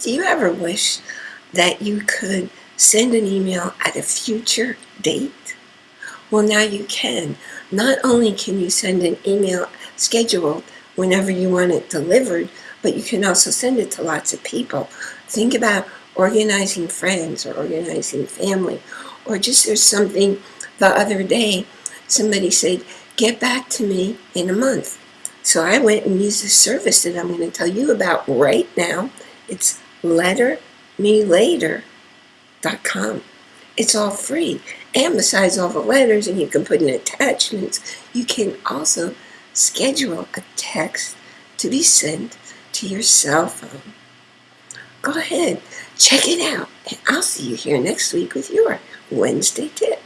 Do you ever wish that you could send an email at a future date? Well, now you can. Not only can you send an email scheduled whenever you want it delivered, but you can also send it to lots of people. Think about organizing friends or organizing family, or just there's something the other day, somebody said, get back to me in a month. So I went and used a service that I'm going to tell you about right now. It's lettermelater.com. It's all free. And besides all the letters, and you can put in attachments, you can also schedule a text to be sent to your cell phone. Go ahead, check it out, and I'll see you here next week with your Wednesday tip.